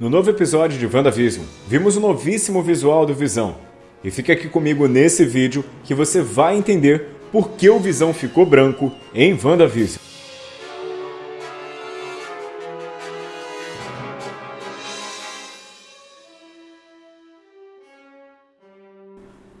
No novo episódio de WandaVision, vimos o novíssimo visual do Visão. E fica aqui comigo nesse vídeo que você vai entender por que o Visão ficou branco em WandaVision.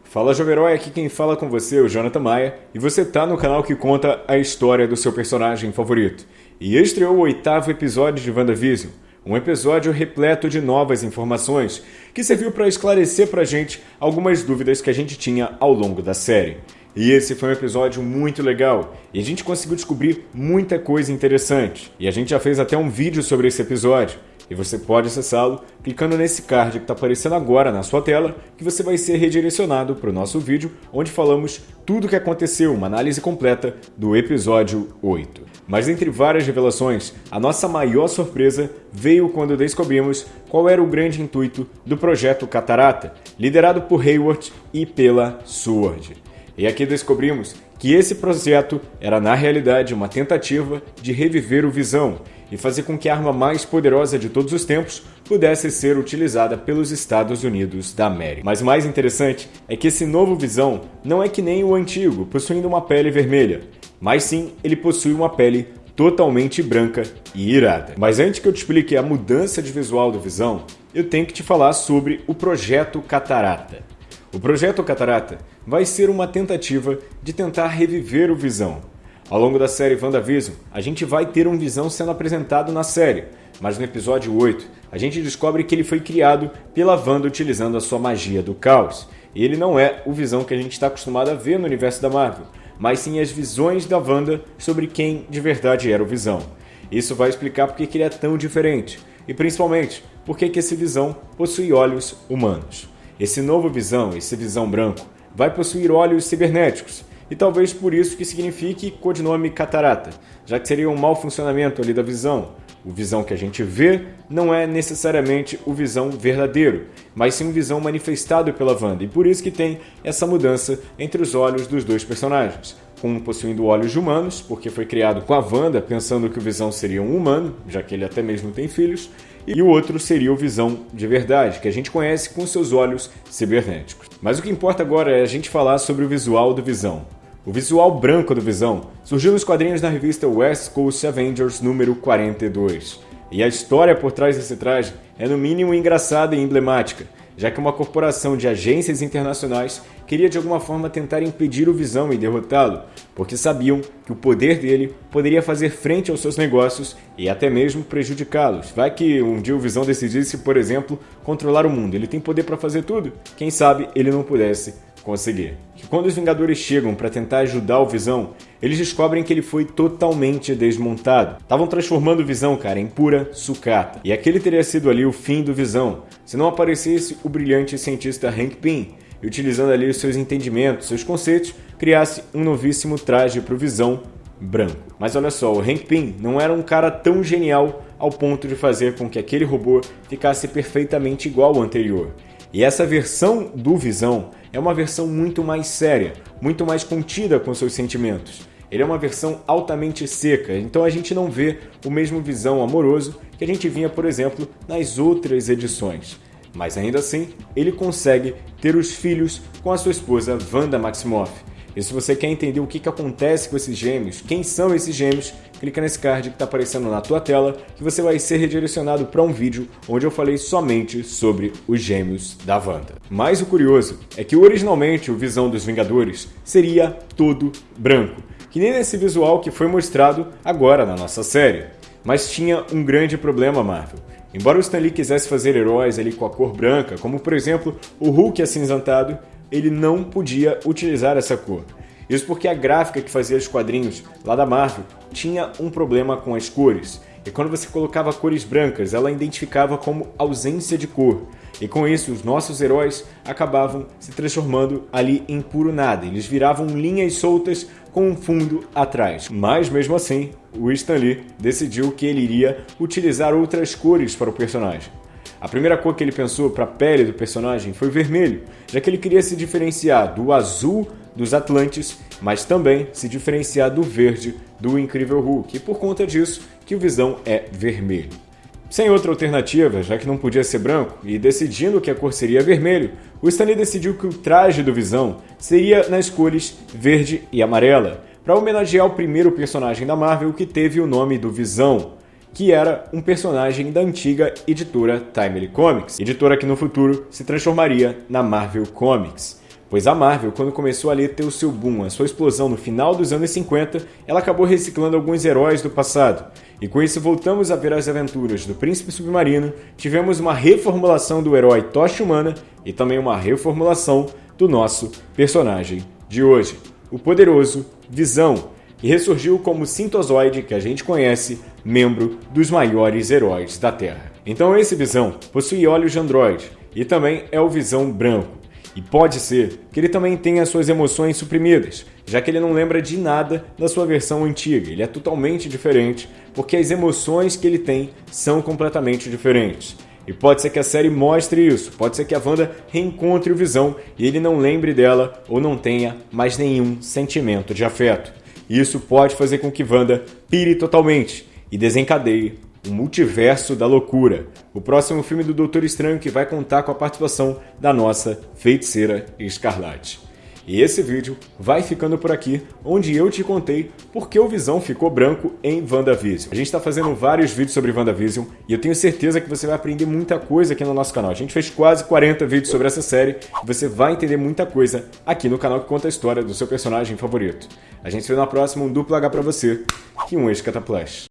Fala Jovem Herói, aqui quem fala com você é o Jonathan Maia e você tá no canal que conta a história do seu personagem favorito. E estreou o oitavo episódio de WandaVision, um episódio repleto de novas informações que serviu para esclarecer para a gente algumas dúvidas que a gente tinha ao longo da série. E esse foi um episódio muito legal e a gente conseguiu descobrir muita coisa interessante. E a gente já fez até um vídeo sobre esse episódio e você pode acessá-lo clicando nesse card que está aparecendo agora na sua tela, que você vai ser redirecionado para o nosso vídeo, onde falamos tudo o que aconteceu, uma análise completa do episódio 8. Mas entre várias revelações, a nossa maior surpresa veio quando descobrimos qual era o grande intuito do projeto Catarata, liderado por Hayward e pela Sword. E aqui descobrimos que esse projeto era na realidade uma tentativa de reviver o Visão e fazer com que a arma mais poderosa de todos os tempos pudesse ser utilizada pelos Estados Unidos da América. Mas mais interessante é que esse novo Visão não é que nem o antigo, possuindo uma pele vermelha, mas sim ele possui uma pele totalmente branca e irada. Mas antes que eu te explique a mudança de visual do Visão, eu tenho que te falar sobre o Projeto Catarata. O Projeto Catarata vai ser uma tentativa de tentar reviver o Visão. Ao longo da série WandaVision, a gente vai ter um Visão sendo apresentado na série, mas no episódio 8, a gente descobre que ele foi criado pela Wanda utilizando a sua magia do caos. E ele não é o Visão que a gente está acostumado a ver no universo da Marvel, mas sim as visões da Wanda sobre quem de verdade era o Visão. Isso vai explicar por que ele é tão diferente, e principalmente por que esse Visão possui olhos humanos. Esse novo Visão, esse Visão branco, vai possuir olhos cibernéticos, e talvez por isso que signifique codinome catarata, já que seria um mau funcionamento ali da visão. O visão que a gente vê não é necessariamente o visão verdadeiro, mas sim um visão manifestado pela Wanda, e por isso que tem essa mudança entre os olhos dos dois personagens. Um possuindo olhos humanos, porque foi criado com a Wanda pensando que o Visão seria um humano, já que ele até mesmo tem filhos, e o outro seria o Visão de verdade, que a gente conhece com seus olhos cibernéticos. Mas o que importa agora é a gente falar sobre o visual do Visão. O visual branco do Visão surgiu nos quadrinhos da revista West Coast Avengers número 42. E a história por trás desse traje é no mínimo engraçada e emblemática, já que uma corporação de agências internacionais queria de alguma forma tentar impedir o Visão e derrotá-lo, porque sabiam que o poder dele poderia fazer frente aos seus negócios e até mesmo prejudicá-los. Vai que um dia o Visão decidisse, por exemplo, controlar o mundo. Ele tem poder para fazer tudo. Quem sabe ele não pudesse conseguir. Que quando os Vingadores chegam para tentar ajudar o Visão, eles descobrem que ele foi totalmente desmontado. Estavam transformando o Visão, cara, em pura sucata. E aquele teria sido ali o fim do Visão, se não aparecesse o brilhante cientista Hank Pym, e utilizando ali os seus entendimentos, seus conceitos, criasse um novíssimo traje para o Visão branco. Mas olha só, o Hank Pym não era um cara tão genial ao ponto de fazer com que aquele robô ficasse perfeitamente igual ao anterior. E essa versão do Visão é uma versão muito mais séria, muito mais contida com seus sentimentos. Ele é uma versão altamente seca, então a gente não vê o mesmo Visão amoroso que a gente vinha, por exemplo, nas outras edições. Mas ainda assim, ele consegue ter os filhos com a sua esposa Wanda Maximoff. E se você quer entender o que, que acontece com esses gêmeos, quem são esses gêmeos, clica nesse card que está aparecendo na tua tela que você vai ser redirecionado para um vídeo onde eu falei somente sobre os gêmeos da Wanda. Mas o curioso é que originalmente o Visão dos Vingadores seria todo branco, que nem nesse visual que foi mostrado agora na nossa série. Mas tinha um grande problema, Marvel. Embora o Stan Lee quisesse fazer heróis ali com a cor branca, como por exemplo o Hulk acinzentado, ele não podia utilizar essa cor. Isso porque a gráfica que fazia os quadrinhos lá da Marvel tinha um problema com as cores. E quando você colocava cores brancas, ela identificava como ausência de cor. E com isso, os nossos heróis acabavam se transformando ali em puro nada. Eles viravam linhas soltas com um fundo atrás. Mas mesmo assim, o Stan Lee decidiu que ele iria utilizar outras cores para o personagem. A primeira cor que ele pensou para a pele do personagem foi vermelho, já que ele queria se diferenciar do azul dos Atlantes, mas também se diferenciar do verde do Incrível Hulk, e por conta disso que o Visão é vermelho. Sem outra alternativa, já que não podia ser branco, e decidindo que a cor seria vermelho, o Stanley decidiu que o traje do Visão seria nas cores verde e amarela, para homenagear o primeiro personagem da Marvel que teve o nome do Visão, que era um personagem da antiga editora Timely Comics, editora que no futuro se transformaria na Marvel Comics. Pois a Marvel, quando começou a ter o seu boom, a sua explosão no final dos anos 50, ela acabou reciclando alguns heróis do passado. E com isso voltamos a ver as aventuras do Príncipe Submarino, tivemos uma reformulação do herói Tocha Humana e também uma reformulação do nosso personagem de hoje, o poderoso Visão, que ressurgiu como Sintozoide, que a gente conhece, membro dos maiores heróis da Terra. Então esse Visão possui olhos de androide e também é o Visão branco. E pode ser que ele também tenha suas emoções suprimidas, já que ele não lembra de nada da sua versão antiga. Ele é totalmente diferente, porque as emoções que ele tem são completamente diferentes. E pode ser que a série mostre isso, pode ser que a Wanda reencontre o Visão e ele não lembre dela ou não tenha mais nenhum sentimento de afeto. Isso pode fazer com que Wanda pire totalmente e desencadeie o Multiverso da Loucura, o próximo filme do Doutor Estranho que vai contar com a participação da nossa feiticeira Escarlate. E esse vídeo vai ficando por aqui, onde eu te contei por que o Visão ficou branco em WandaVision. A gente está fazendo vários vídeos sobre WandaVision e eu tenho certeza que você vai aprender muita coisa aqui no nosso canal. A gente fez quase 40 vídeos sobre essa série e você vai entender muita coisa aqui no canal que conta a história do seu personagem favorito. A gente se vê na próxima, um duplo H pra você e um ex-cataplash.